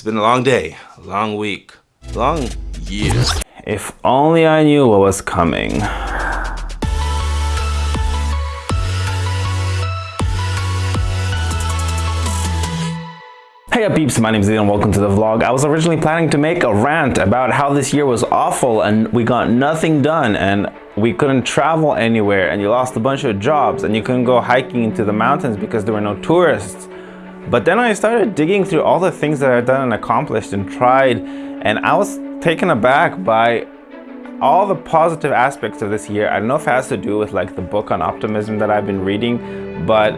It's been a long day, long week, long year. If only I knew what was coming. Hey up peeps, my name is and welcome to the vlog. I was originally planning to make a rant about how this year was awful and we got nothing done and we couldn't travel anywhere and you lost a bunch of jobs and you couldn't go hiking into the mountains because there were no tourists. But then I started digging through all the things that I've done and accomplished and tried and I was taken aback by all the positive aspects of this year. I don't know if it has to do with like the book on optimism that I've been reading, but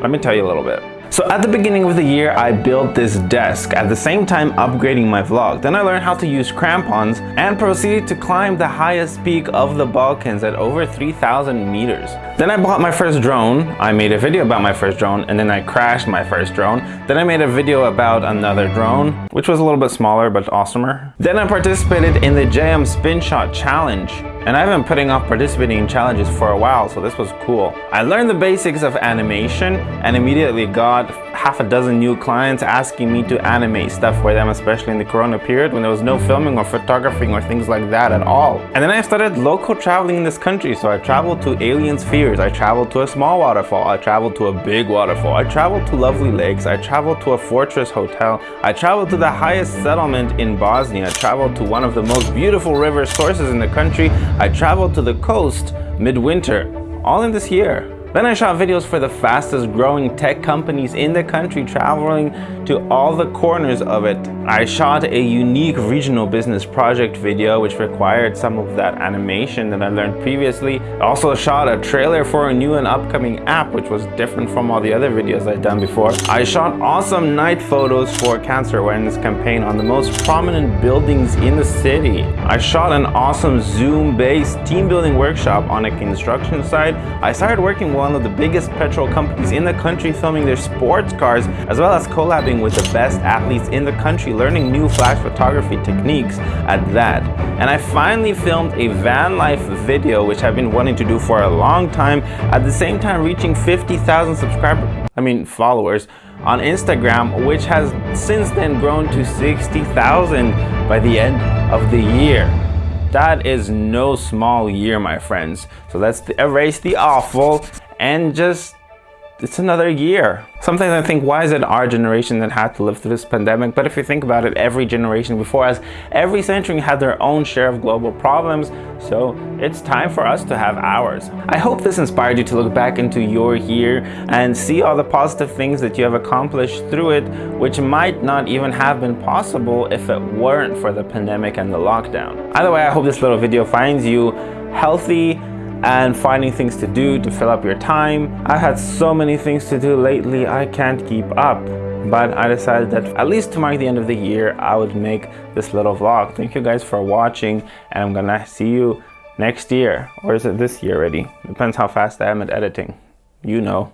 let me tell you a little bit. So at the beginning of the year, I built this desk, at the same time upgrading my vlog. Then I learned how to use crampons and proceeded to climb the highest peak of the Balkans at over 3,000 meters. Then I bought my first drone, I made a video about my first drone, and then I crashed my first drone. Then I made a video about another drone, which was a little bit smaller but awesomer. Then I participated in the JM Spin Shot Challenge. And I've been putting off participating in challenges for a while, so this was cool. I learned the basics of animation and immediately got half a dozen new clients asking me to animate stuff for them, especially in the corona period when there was no filming or photographing or things like that at all. And then I started local traveling in this country, so I traveled to Alien Spheres, I traveled to a small waterfall, I traveled to a big waterfall, I traveled to lovely lakes, I traveled to a fortress hotel, I traveled to the highest settlement in Bosnia, I traveled to one of the most beautiful river sources in the country, I traveled to the coast midwinter, all in this year. Then I shot videos for the fastest growing tech companies in the country traveling to all the corners of it. I shot a unique regional business project video which required some of that animation that I learned previously. I also shot a trailer for a new and upcoming app which was different from all the other videos I'd done before. I shot awesome night photos for a cancer awareness campaign on the most prominent buildings in the city. I shot an awesome Zoom based team building workshop on a construction site. I started working one of the biggest petrol companies in the country filming their sports cars, as well as collabing with the best athletes in the country, learning new flash photography techniques at that. And I finally filmed a van life video, which I've been wanting to do for a long time, at the same time reaching 50,000 subscribers, I mean followers, on Instagram, which has since then grown to 60,000 by the end of the year. That is no small year, my friends. So let's erase the awful and just it's another year. Sometimes I think, why is it our generation that had to live through this pandemic? But if you think about it, every generation before us, every century had their own share of global problems. So it's time for us to have ours. I hope this inspired you to look back into your year and see all the positive things that you have accomplished through it, which might not even have been possible if it weren't for the pandemic and the lockdown. Either way, I hope this little video finds you healthy, and finding things to do to fill up your time. I've had so many things to do lately, I can't keep up. But I decided that at least to mark the end of the year, I would make this little vlog. Thank you guys for watching and I'm gonna see you next year. Or is it this year already? Depends how fast I am at editing. You know.